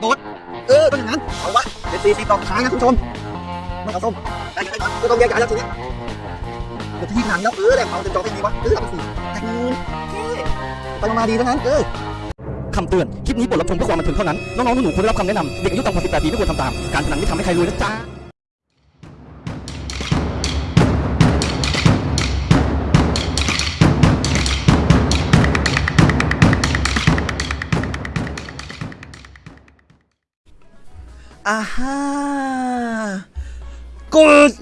โดดเออต้องอย่างนั้นเอาวะเป็นสี่สิบต่อท้ายนะคุณผู้ชมไม่เอาส้มได้ยังไงก่อนก็ต้องแยกย้ายแล้วทีนี้เดี๋ยวที่หนังแล้วเออแรงเอาเต็มจอไม่มีวะเออเอาไปสี่แท็กมือเท่ไปมาดีทั้งนั้นเออคำเตือน คลิปนี้บทรับชมเพื่อความบันเทิงเท่านั้น น้องๆหนูๆควรได้รับคำแนะนำเด็กอายุต่ำกว่า18ปีไม่ควรทำตาม การพนันไม่ทำให้ใครรวยนะจ๊ะ อ่าฮะ Good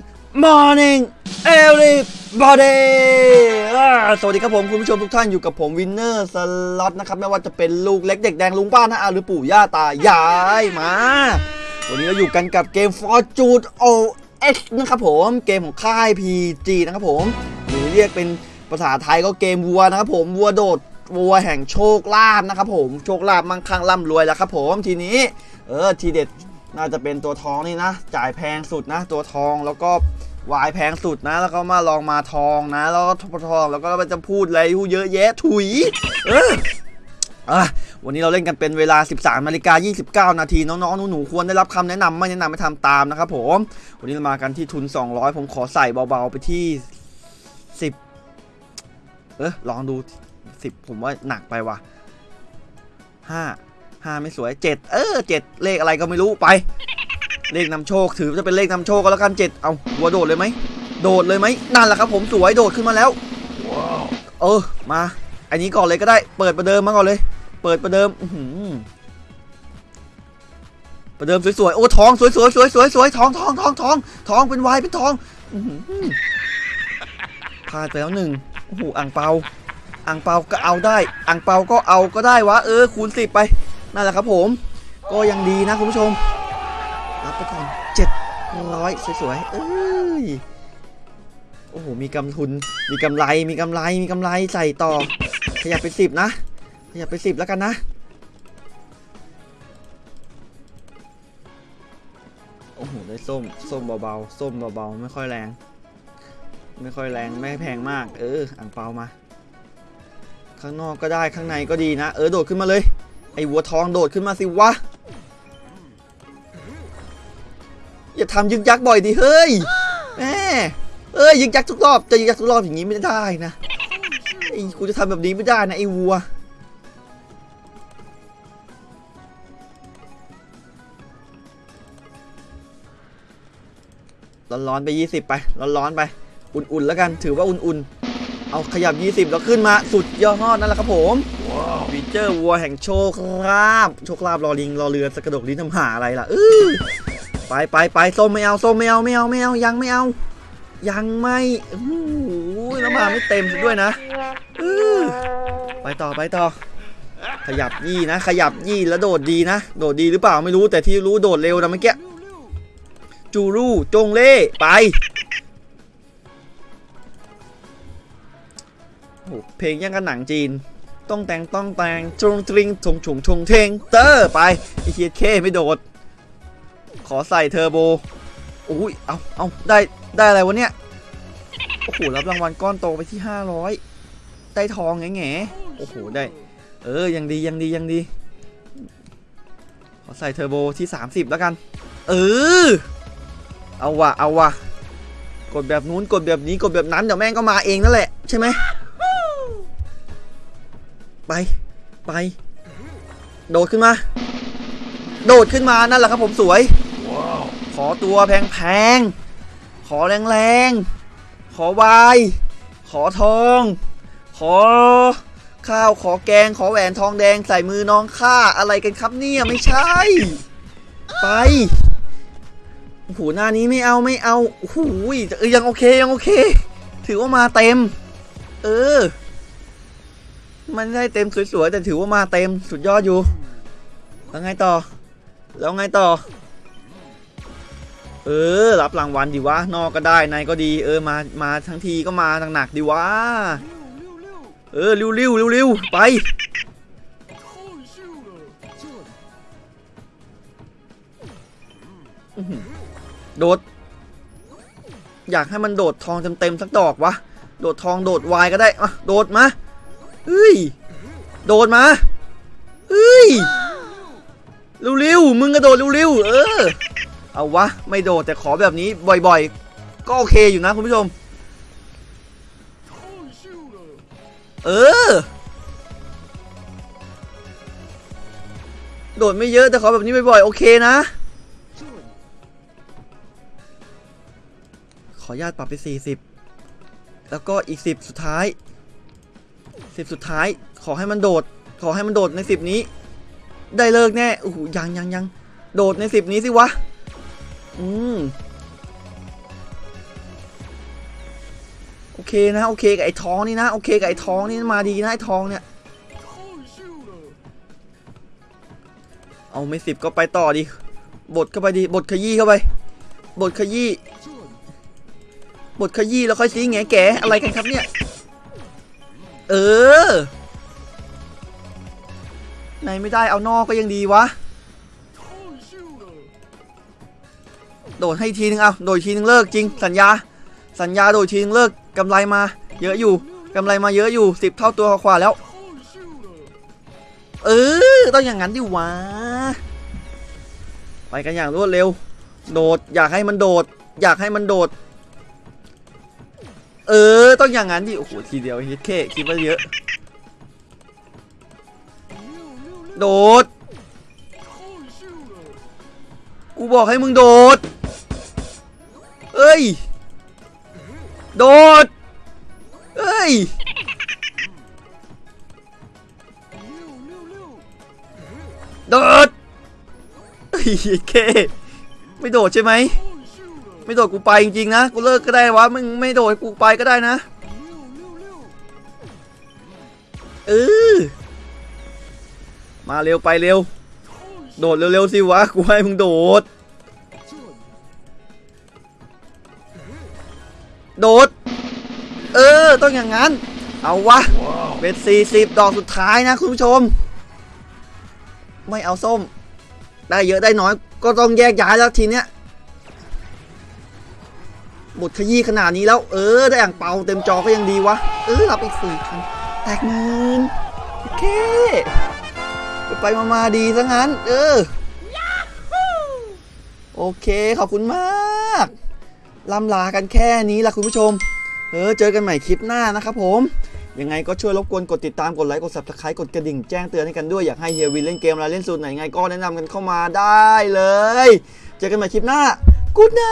morning everybody สวัสดีครับผมคุณผู้ชมทุกท่านอยู่กับผมวินเนอร์สล็อตนะครับ ไม่ว่าจะเป็นลูกเล็กเด็กแดงลุงป้านะอาหรือปู่ย่าตายายมา วันนี้เราอยู่กันกับเกม Fortune OS นะครับผมเกมของค่าย PG นะครับผมหรือเรียกเป็นภาษาไทยก็เกมวัวนะครับผมวัวโดดวัวแห่งโชคลาภนะครับผมโชคลาภมั่งคั่งร่ำรวยแล้วครับผมทีนี้เออทีเด็ด น่าจะเป็นตัวทองนี่นะ จ่ายแพงสุดนะ ตัวทองแล้วก็วายแพงสุดนะ แล้วก็มาลองมาทองนะ แล้วก็ทองแล้วก็มันจะพูดอะไรเยอะแยะถุย เออะวันนี้เราเล่นกันเป็นเวลา 13นาฬิกา29 นาที น้องๆ หนูๆ ควรได้รับคำแนะนำไม่แนะนำไม่ทำตามนะครับผม วันนี้เรามากันที่ทุน 200 ผมขอใส่เบาๆ ไปที่ 10 เออลองดู 10 ผมว่าหนักไปว่ะ 5 5ไม่สวย7เออ7เลขอะไรก็ไม่รู้ไป เลขนำโชคถือจะเป็นเลขนำโชคก็แล้วกัน7เอาหัวโดดเลยไหมโดดเลยไหมนั่นแหละครับผมสวยโดดขึ้นมาแล้วเออมา อันนี้ก่อนเลยก็ได้เปิดประเดิมมาก่อนเลย เปิดประเดิมอื้อหือประเดิมสวยๆโอ้ทองสวยๆสวยๆสวยๆสวยทองทองทองทองทองเป็นวายเป็นทองอพลาดไปแล้วหนึ่งโอ้โหอ่างเปาอ่างเปาก็เอาได้อ่างเปาก็เอาก็ได้วะเออคูณสิบไป นั่นแหละครับผม ก็ยังดีนะคุณผู้ชม รับไปก่อนเจ็ดร้อยสวยๆ เอ้ย โอ้โห มีกำทุน มีกำไร มีกำไร มีกำไรใส่ต่อ ขยับไปสิบนะ ขยับไปสิบแล้วกันนะ โอ้โห ได้ส้ม ส้มเบาๆ ส้มเบาๆ ไม่ค่อยแรง ไม่ค่อยแรง ไม่แพงมาก เออ อ่างเปามา ข้างนอกก็ได้ ข้างในก็ดีนะ เออ โดดขึ้นมาเลย ไอ้วัวทองโดดขึ้นมาสิวะ อย่าทำยึกยักบ่อยดิเฮ้ยแหมเอ้ยยึกยักทุกรอบจะยึกยักทุกรอบอย่างนี้ไม่ได้นะไอ้กูจะทำแบบนี้ไม่ได้นะไอ้วัวร้อนๆไป 20 ไป ร้อนๆไป อุ่นๆแล้วกัน ถือว่าอุ่นๆ เอาขยับ 20 แล้วขึ้นมา สุดยอดนั่นแหละครับผม ฟีเจอร์วัวแห่งโชคลาภโชคลาภรอลิงรอเรือสกระดกลิ้นทำหาอะไรล่ะเออไปไปไปส้มไม่เอาส้มไม่เอาไม่เอาไม่เอายังไม่เอา ยังไม่โอ้โหแล้วมาไม่เต็มด้วยนะเออไปต่อไปต่อ ขยับยี่นะ ขยับยี่แล้วโดดดีนะ โดดดีหรือเปล่าไม่รู้แต่ที่รู้โดดเร็วนะเมื่อกี้จูรูจงเล่ไปเพลงยังกันหนังจีน ต้องแต่งต้องแต่งจงตริงทงฉงชงเทงเตอร์ไปไอเคียเคไม่โดด ขอใส่เทอร์โบอุ้ยเอาเอาได้ได้อะไรวะเนี่ยโอ้โหรับรางวัลก้อนโตไปที่ 500 ได้ทองแง่แง่โอ้โหได้ เออยังดียังดียังดี ขอใส่เทอร์โบที่ 30 แล้วกัน เออ เอาวะเอาวะกดแบบนู้นกดแบบนี้กดแบบนั้นเดี๋ยวแม่งก็มาเองนั่นแหละใช่ไหม ไป ไป โดดขึ้นมา โดดขึ้นมานั่นแหละครับผมสวย ขอตัวแพงๆขอแรงๆขอวาย ขอทอง ขอ ข้าวขอแกง ขอแหวนทองแดงใส่มือน้องข้าอะไรกันครับเนี่ยไม่ใช่ ไปโอ้โหหน้านี้ไม่เอาไม่เอาโอ้โหเออยังโอเคยังโอเค ถือว่ามาเต็ม เออ มันได้เต็มสวยๆแต่ถือว่ามาเต็มสุดยอดอยู่ แล้วไงต่อ แล้วไงต่อ เออ รับรางวัลดีวะ นอกก็ได้ในก็ดี เออ มา มาทั้งทีก็มาหนักๆดีวะ เออริ้วริ้วริ้วริ้วไป โดด อยากให้มันโดดทองเต็มๆสักดอกวะ โดดทองโดดวายก็ได้อะโดดมา เฮ้ย โดดมาเฮ้ยเร็วๆมึงกระโดดเร็วๆเออ เอาวะ ไม่โดดแต่ขอแบบนี้บ่อยๆ ก็โอเคอยู่นะคุณผู้ชม เออ โดดไม่เยอะแต่ขอแบบนี้บ่อยๆ โอเคนะ ขอญาตปรับไป 40 แล้วก็อีก 10 สุดท้าย 10สุดท้ายขอให้มันโดด ขอให้มันโดดใน10นี้ ได้เลิกแน่โอ้โหยังยังยังโดดใน10นี้สิวะ อืมโอเคนะโอเคกับไอ้ท้องนี่นะโอเคกับไอ้ท้องนี่มาดีนะไอ้ท้องเนี่ย เอาไม่สิบก็ไปต่อดิบทเข้าไปดิบทขยี้เข้าไป บทขยี้บทขยี้แล้วค่อยซีแงแกอะไรกันครับเนี่ย เออไหนไม่ได้เอานอกก็ยังดีวะ โดดให้ทีนึงเอาโดดทีนึงเลิกจริง สัญญา สัญญาโดดทีนึงเลิกกำไรมา เยอะอยู่กำไรมาเยอะอยู่สิบเท่าตัวกว่าแล้ว เออ ต้องอย่างนั้นดิวะ ไปกันอย่างรวดเร็ว โดดอยากให้มันโดด อยากให้มันโดด ออต้องอย่างนั้นดิโอ้โหทีเดียวฮิตเคคิดว่าเยอะ โดด กูบอกให้มึงโดด เอ้ย โดด เอ้ย โดดเฮ้ยเคไม่โดดใช่ไหม ไม่โดดกูไปจริงๆนะ กูเลิกก็ได้วะ มึงไม่โดดกูไปก็ได้นะ เออ มาเร็วไปเร็ว โดดเร็วๆสิวะ กูให้มึงโดด โดด เออ ต้องอย่างนั้น เอาวะ เป็น40 ดอกสุดท้ายนะคุณผู้ชม ไม่เอาส้ม ได้เยอะได้น้อยก็ต้องแยกย้ายแล้วทีเนี้ย บทขยี้ขนาดนี้แล้ว เออ ได้อ่างเปาเต็มจอก็ยังดีวะ เออรับอีกสี่พันแตกหมื่นโอเคไปไปมามาดีซะงั้น เออ โอเค ขอบคุณมากล่ำลากันแค่นี้ละคุณผู้ชม เออ เจอกันใหม่คลิปหน้านะครับผม ยังไงก็ช่วยรบกวนกดติดตาม กดไลค์ กด subscribe กดกระดิ่งแจ้งเตือนให้กันด้วย อยากให้เฮียวินเล่นเกมอะไรเล่นสูตรไหนไงก็แนะนำกันเข้ามาได้เลย เจอกันใหม่คลิปหน้า กูดไน